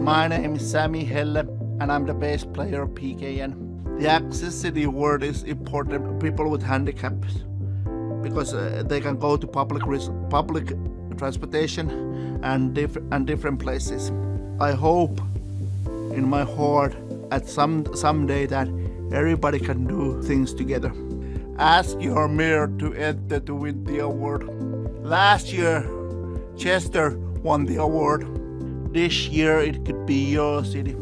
My name is Sami Helle and I'm the bass player of PKN. The Access City Award is important for people with handicaps because uh, they can go to public public transportation and, diff and different places. I hope in my heart at some someday that everybody can do things together. Ask your mayor to enter to win the award. Last year, Chester won the award. This year it could be your city.